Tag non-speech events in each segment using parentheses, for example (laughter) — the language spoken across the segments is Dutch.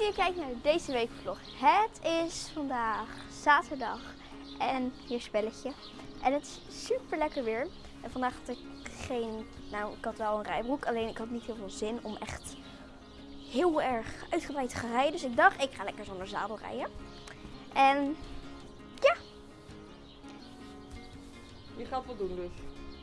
dat je kijkt naar deze weekvlog. Het is vandaag zaterdag en hier spelletje. En het is super lekker weer. En vandaag had ik geen, nou ik had wel een rijbroek, alleen ik had niet heel veel zin om echt heel erg uitgebreid te gaan rijden. Dus ik dacht, ik ga lekker zonder zadel rijden. En ja, Je gaat wat doen dus.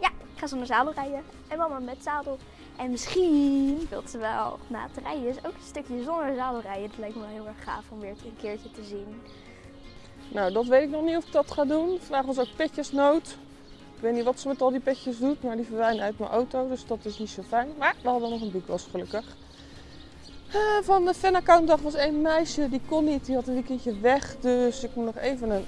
ja, ik ga zonder zadel rijden. En mama met zadel. En misschien wilt ze wel na het rijden dus ook een stukje zonder zadel rijden. Het lijkt me wel heel erg gaaf om weer een keertje te zien. Nou, dat weet ik nog niet of ik dat ga doen. Vandaag was ook petjesnood. Ik weet niet wat ze met al die petjes doet, maar die verdwijnen uit mijn auto. Dus dat is niet zo fijn. Maar we hadden nog een boekwas gelukkig. Eh, van de fan-account dag was één meisje, die kon niet. Die had een weekendje weg. Dus ik moet nog even een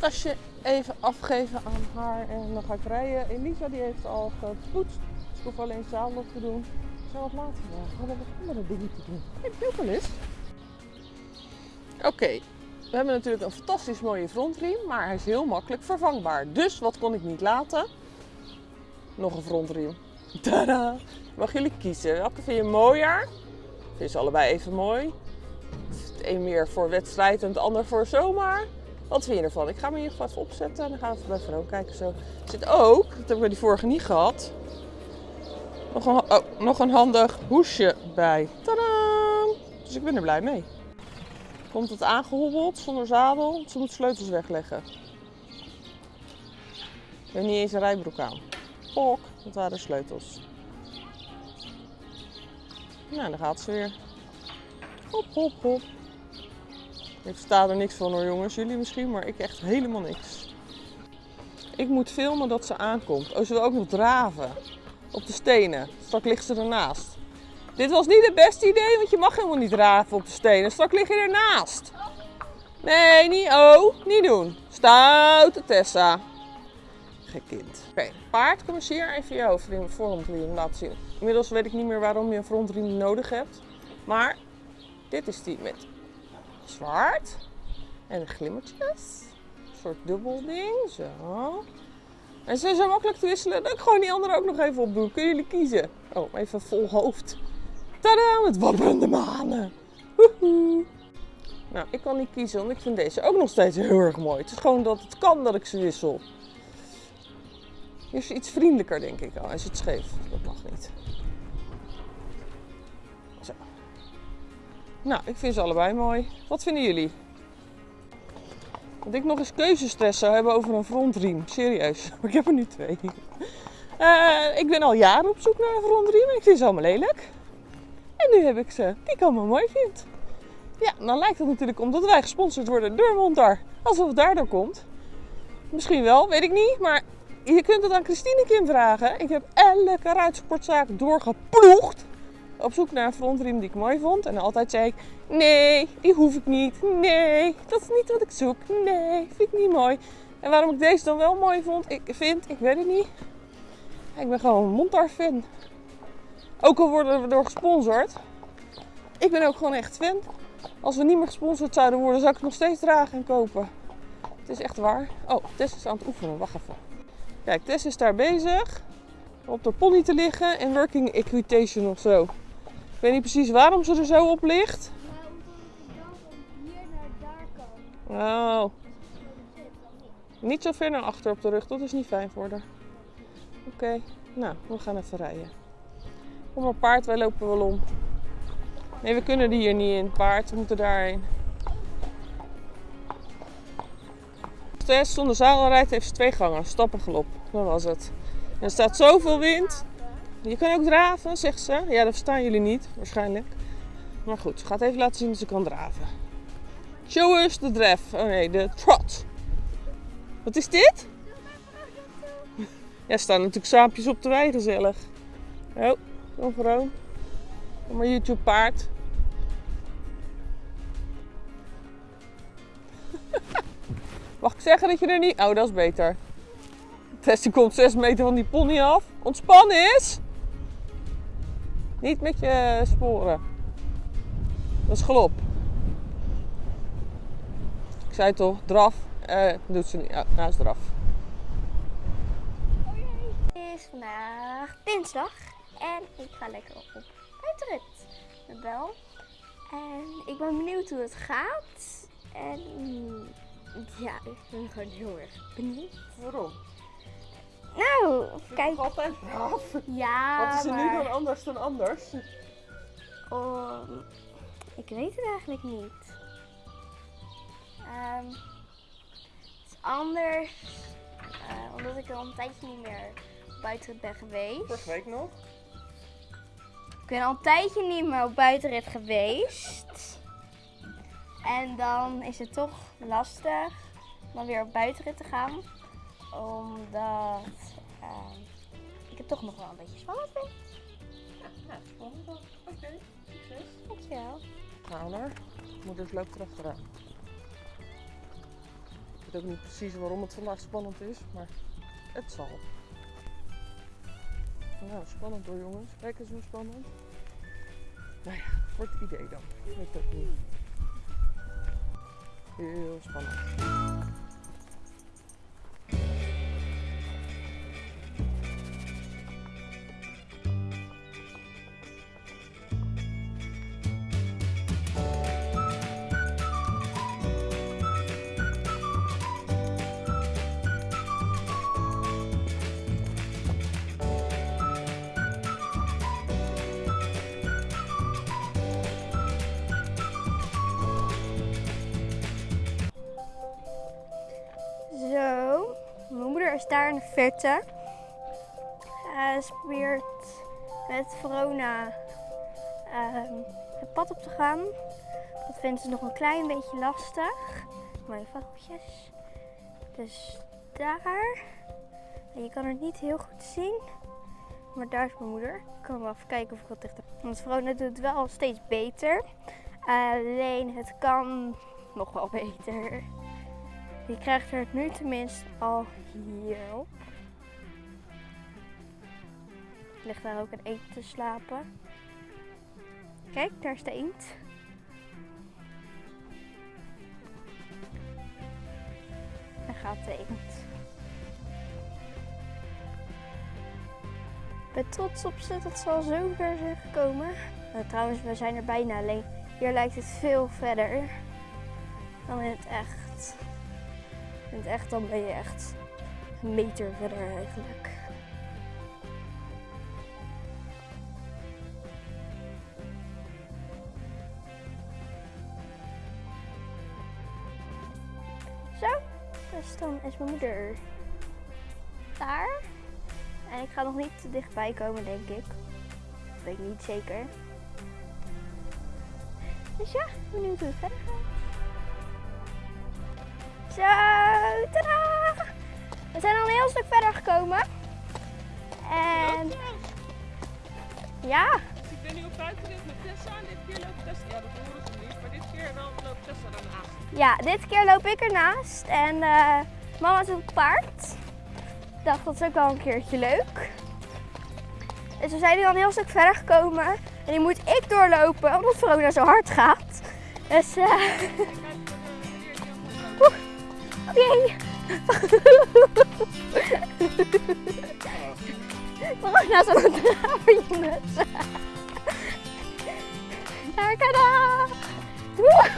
tasje even afgeven aan haar. En dan ga ik rijden. Elisa die heeft al gepoetst. Ik hoef alleen zadel te doen. Ik zou wat later vandaag. We wat andere dingen te doen. Heb je ook wel? Oké, we hebben natuurlijk een fantastisch mooie frontriem, maar hij is heel makkelijk vervangbaar. Dus wat kon ik niet laten? Nog een frontriem. (laughs) Tada! Mag jullie kiezen. Welke vind je mooier? Vind je ze allebei even mooi? Het een meer voor wedstrijd en het ander voor zomaar. Wat vind je ervan? Ik ga hem in ieder opzetten en dan gaan we even bij Vero kijken. Zo. Er zit ook, dat heb ik bij die vorige niet gehad, nog een, oh, nog een handig hoesje bij. Tadaa! Dus ik ben er blij mee. Komt het aangehobbeld zonder zadel? Ze moet sleutels wegleggen. Ik heb niet eens een rijbroek aan. Pok, dat waren sleutels. Nou, daar gaat ze weer. Hop, hop, hop. Ik versta er niks van hoor jongens, jullie misschien, maar ik echt helemaal niks. Ik moet filmen dat ze aankomt. Oh, ze wil ook nog draven. Op de stenen. Straks ligt ze ernaast. Dit was niet het beste idee, want je mag helemaal niet draven op de stenen. Straks lig je ernaast. Nee, niet oh, niet doen. Stoute Tessa. Gek kind. Oké, paard, kom eens hier even hoofdriem, frontriem laten zien. Inmiddels weet ik niet meer waarom je een frontriem nodig hebt. Maar dit is die met zwart en de glimmertjes. Soort dubbel ding, zo. En ze zijn zo makkelijk te wisselen dat ik gewoon die andere ook nog even opdoe. Kunnen jullie kiezen? Oh, even vol hoofd. Tadaa, met wapperende manen. Nou, ik kan niet kiezen, want ik vind deze ook nog steeds heel erg mooi. Het is gewoon dat het kan dat ik ze wissel. Hier is iets vriendelijker, denk ik. Oh, hij zit scheef. Dat mag niet. Nou, ik vind ze allebei mooi. Wat vinden jullie? Dat ik nog eens keuzestress zou hebben over een frontriem. Serieus. (laughs) Ik heb er nu twee. Eh, ik ben al jaren op zoek naar een frontriem. Ik vind ze allemaal lelijk. En nu heb ik ze die ik allemaal mooi vind. Ja, dan lijkt het natuurlijk omdat wij gesponsord worden door Montar. Alsof het daardoor komt. Misschien wel, weet ik niet. Maar je kunt het aan Christine Kim vragen. Ik heb elke ruitsportzaak doorgeploegd. Op zoek naar een frontriem die ik mooi vond. En altijd zei ik, nee, die hoef ik niet. Nee, dat is niet wat ik zoek. Nee, vind ik niet mooi. En waarom ik deze dan wel mooi vond, ik vind, ik weet het niet. Ik ben gewoon een Montar fan. Ook al worden we door gesponsord. Ik ben ook gewoon echt fan. Als we niet meer gesponsord zouden worden, zou ik het nog steeds dragen en kopen. Het is echt waar. Oh, Tess is aan het oefenen. Wacht even. Kijk, Tess is daar bezig. Op de pony te liggen en working equitation of zo. Ik weet niet precies waarom ze er zo op ligt. Maar omdat je hier naar daar kan. Oh. Niet zo ver naar achter op de rug, dat is niet fijn voor haar. Oké, nou, we gaan even rijden. Kom maar paard, wij lopen wel om. Nee, we kunnen die hier niet in. Paard, we moeten daarheen. Zonder zadel rijdt, heeft ze twee gangen. Stappengelop, dat was het. Er staat zoveel wind. Je kan ook draven, zegt ze. Ja, dat verstaan jullie niet, waarschijnlijk. Maar goed, ze gaat even laten zien dat ze kan draven. Show us the dref. Oh nee, de trot. Wat is dit? Ja, staan natuurlijk saampjes op de wei, gezellig. Oh, kom vrouw. Kom maar YouTube paard. (laughs) Mag ik zeggen dat je er niet... Oh, dat is beter. Tessie komt 6 meter van die pony af. Ontspannen is. Niet met je sporen. Dat is galop. Ik zei toch, draf. Eh, doet ze niet. Ja, nou is draf. Het is vandaag dinsdag en ik ga lekker op buitenrit met Bel. En ik ben benieuwd hoe het gaat. En mm, ja, ik ben gewoon heel erg benieuwd. Waarom? Nou, Kijk. altijd braaf. Ja, Wat is er nu dan anders dan anders? Oh, ik weet het eigenlijk niet. Ehm, het is anders eh, omdat ik al een tijdje niet meer op buitenrit ben geweest. Vorige week nog. Ik ben al een tijdje niet meer op buitenrit geweest. En dan is het toch lastig om dan weer op buitenrit te gaan. Omdat ehm, ik het toch nog wel een beetje spannend vind. Ja, spannend. Oké, succes. Dankjewel. Nou hoor, moeders loopt erachteraan. Ik weet ook niet precies waarom het vandaag spannend is, maar het zal. Nou, spannend hoor jongens. Kijk eens hoe spannend. Nou ja, voor het idee dan. Ik weet het ook niet. Heel spannend. Is daar in de verte. Eh, ze probeert met Verona ehm, het pad op te gaan. Dat vindt ze nog een klein beetje lastig. Mijn vogeltjes. Dus daar. Je kan het niet heel goed zien. Maar daar is mijn moeder. Ik kan wel even kijken of ik wat dichter. Want Verona doet het wel steeds beter. Alleen het kan nog wel beter. Je krijgt er nu tenminste al hierop. Ligt daar ook een eend te slapen. Kijk, daar is de eend. Daar gaat de eend. Ik ben trots op ze dat ze al zo ver zijn gekomen. Nou, trouwens, we zijn er bijna. Alleen hier lijkt het veel verder dan in het echt. In het echt dan ben je echt meter verder eigenlijk. Zo, dus dan is mijn moeder daar. En ik ga nog niet te dichtbij komen, denk ik. Dat weet ik niet zeker. Dus ja, benieuwd hoe het verder gaat. Zo, tadaa! We zijn al een heel stuk verder gekomen. En ja, Ik ben nu op buitenrit met Tessa en dit keer loopt Tessa. Ja, dat horen ze niet, maar dit keer dan loopt Tessa daarnaast. ja, dit keer loop ik ernaast. En eh, mama zit op paard. Ik dacht, dat is ook wel een keertje leuk. Dus we zijn nu al een heel stuk verder gekomen. En nu moet ik doorlopen, omdat Verona zo hard gaat. Dus, eh... (laughs) Oeh, Oké. Verona aan het draven, jongens. Daar! Woe!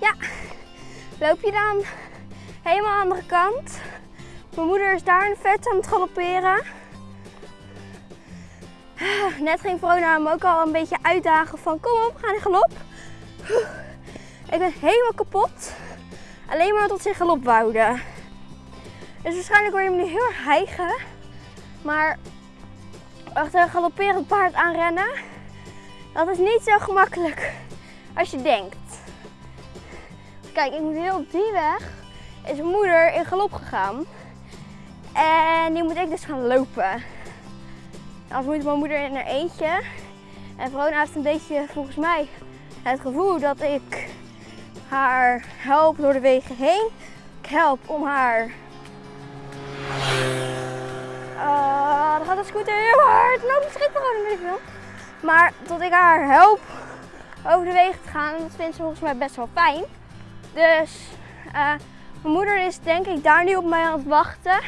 ja, loop je dan helemaal aan de andere kant. Mijn moeder is daar in vet aan het galopperen. (sighs) Net ging Verona hem ook al een beetje uitdagen van kom op, gaan in galop. (sighs) Ik ben helemaal kapot. Alleen maar tot ze in galop wouden. Dus waarschijnlijk word je hem nu heel erg hijgen. Maar achter een galopperend paard aanrennen, dat is niet zo gemakkelijk als je denkt. Kijk, ik moet heel op die weg. Is moeder in galop gegaan. En nu moet ik dus gaan lopen. Als moet mijn moeder in haar eentje. En Verona heeft een beetje, volgens mij, het gevoel dat ik haar help door de wegen heen. Ik help om haar Ah, dan gaat de scooter heel hard. Nou, misschien gewoon ik wel. Maar tot ik haar help over de wegen te gaan, dat vindt ze volgens mij best wel fijn. Dus eh, mijn moeder is denk ik daar nu op mij aan het wachten.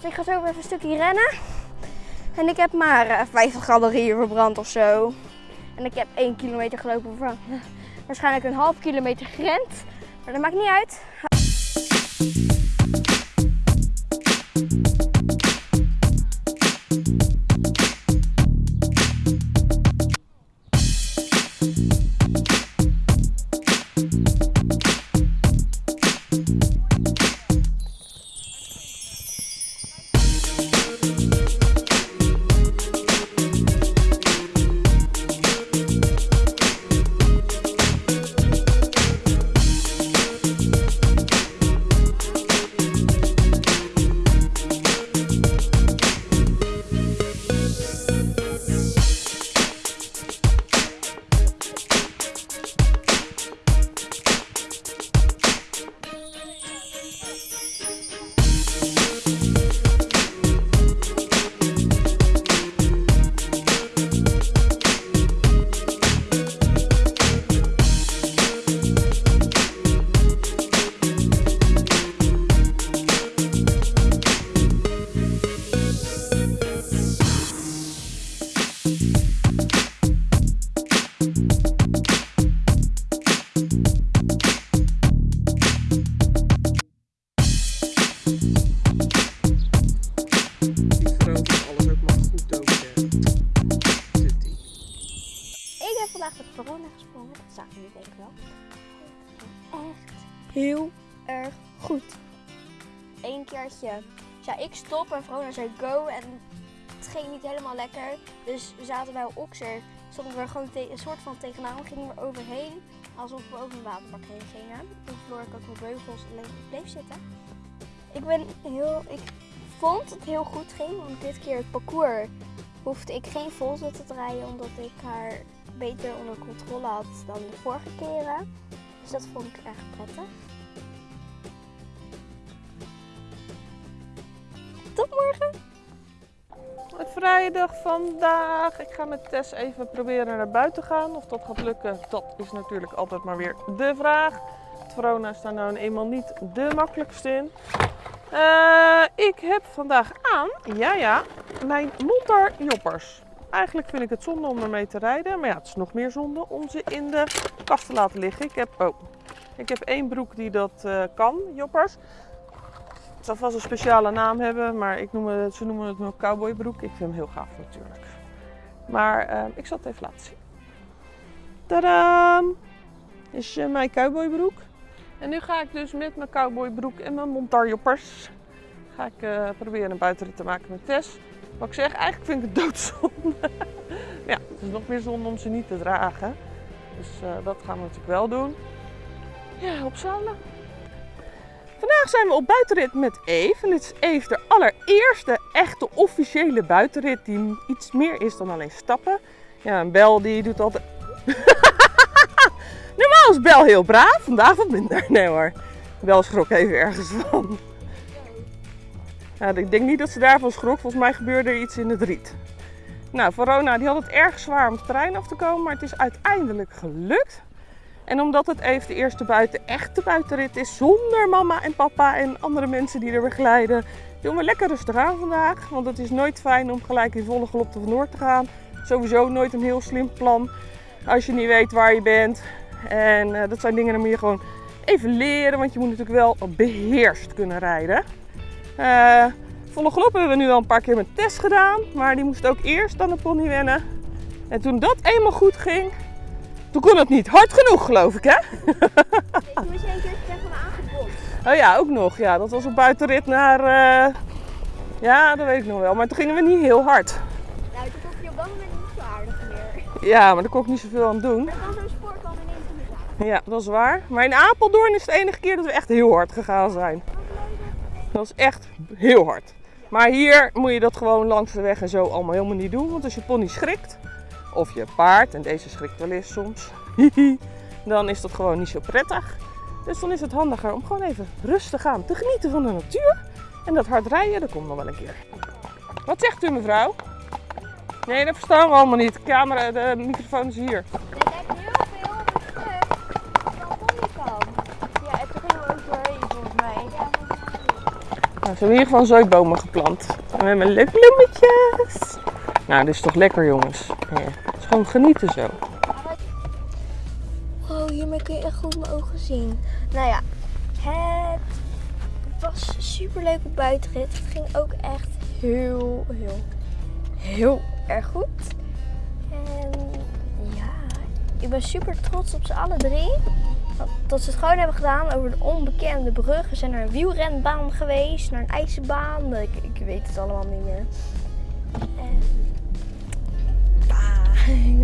Dus ik ga zo even een stukje rennen. En ik heb maar eh, 50 calorieën verbrand of zo. En ik heb 1 kilometer gelopen van (laughs) waarschijnlijk een half kilometer gerend. Maar dat maakt niet uit. Heel erg goed. Eén keertje. Ja, ik stop en Verona zei go. En het ging niet helemaal lekker. Dus we zaten bij Oxer. Stonden we gewoon een soort van tegenaan. Gingen we er overheen. Alsof we over een waterbak heen gingen. Toen verloor ik ook mijn beugels en bleef- zitten. Ik ben heel... Ik vond het heel goed ging. Want dit keer het parcours hoefde ik geen volzetten te rijden. Omdat ik haar beter onder controle had dan de vorige keren. Dus dat vond ik echt prettig. Morgen! Het vrije dag vandaag. Ik ga met Tess even proberen naar buiten gaan. Of dat gaat lukken, dat is natuurlijk altijd maar weer de vraag. Verona is daar nou eenmaal niet de makkelijkste in. Eh, ik heb vandaag aan, ja ja, mijn Montar Joppers. Eigenlijk vind ik het zonde om ermee te rijden. Maar ja, het is nog meer zonde om ze in de kast te laten liggen. Ik heb, oh, ik heb één broek die dat eh, kan, Joppers. Zal vast een speciale naam hebben, maar ik noem ze noemen het nog cowboybroek. Ik vind hem heel gaaf natuurlijk. Maar eh, ik zal het even laten zien. Tadaam! Is eh, mijn cowboybroek. En nu ga ik dus met mijn cowboybroek en mijn montarjoppers ga ik eh, proberen een buitenrit te maken met Tess. Wat ik zeg, eigenlijk vind ik het (laughs) doodzonde. ja, het is nog meer zonde om ze niet te dragen. Dus eh, dat gaan we natuurlijk wel doen. Ja, opzalen. Vandaag zijn we op buitenrit met Eve. En dit is Eve de allereerste echte officiële buitenrit die iets meer is dan alleen stappen. Ja, en Bel die doet altijd... (laughs) Normaal is Bel heel braaf, vandaag wat minder. Nee hoor, Bel schrok even ergens van. Ik denk niet dat ze daarvan schrok, volgens mij gebeurde er iets in het riet. Nou, Verona die had het erg zwaar om het terrein af te komen, maar het is uiteindelijk gelukt. En omdat het even de eerste buiten echte buitenrit is, zonder mama en papa en andere mensen die er begeleiden, doen we lekker rustig aan vandaag. Want het is nooit fijn om gelijk in volle galop te vandoor te gaan. Sowieso nooit een heel slim plan als je niet weet waar je bent. En eh, dat zijn dingen, moet je gewoon even leren, want je moet natuurlijk wel beheerst kunnen rijden. Eh, volle galop hebben we nu al een paar keer met Tess gedaan, maar die moest ook eerst aan de pony wennen. En toen dat eenmaal goed ging, toen kon het niet hard genoeg, geloof ik, hè? Toen was je een keer tegen me aangebotst. Oh ja, ook nog. Ja, dat was een buitenrit naar. eh, Ja, dat weet ik nog wel. Maar toen gingen we niet heel hard. Nou, toen kon je op dat moment niet zo aardig meer. Ja, maar daar kon ik niet zoveel aan doen. Maar dan zo'n spoor ineens niet aan. Ja, dat is waar. Maar in Apeldoorn is het de enige keer dat we echt heel hard gegaan zijn. Dat is echt heel hard. Maar hier moet je dat gewoon langs de weg en zo allemaal helemaal niet doen. Want als je pony schrikt, of je paard, en deze schrikt wel eens soms, dan is dat gewoon niet zo prettig. Dus dan is het handiger om gewoon even rustig aan te genieten van de natuur. En dat hard rijden, dat komt nog wel een keer. Wat zegt u mevrouw? Nee, dat verstaan we allemaal niet. De camera, de microfoon is hier. Nou, ze hebben in ieder geval zooibomen geplant. En we hebben leuke bloemetjes. Nou, dit is toch lekker jongens. Het is gewoon genieten zo. Wow, hiermee kun je echt goed mijn ogen zien. Nou ja, het was super leuk op buitenrit. Het ging ook echt heel, heel, heel erg goed. En ja, ik ben super trots op ze alle drie. Dat ze het gewoon hebben gedaan over de onbekende brug. We zijn naar een wielrenbaan geweest, naar een ijzerbaan. Ik, ik weet het allemaal niet meer.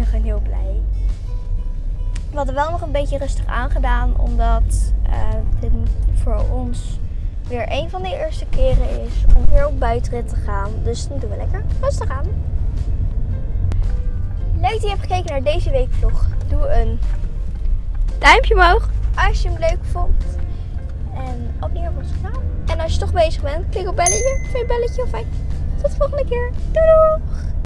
Gewoon heel blij. We hadden wel nog een beetje rustig aangedaan, omdat eh, dit voor ons weer een van de eerste keren is om weer op buitenrit te gaan. Dus dan doen we lekker rustig aan. Leuk dat je hebt gekeken naar deze weekvlog. Doe een duimpje omhoog als je hem leuk vond. En abonneer op ons kanaal. En als je toch bezig bent, klik op belletje. Vind je belletje of fijn? Tot de volgende keer. Doei!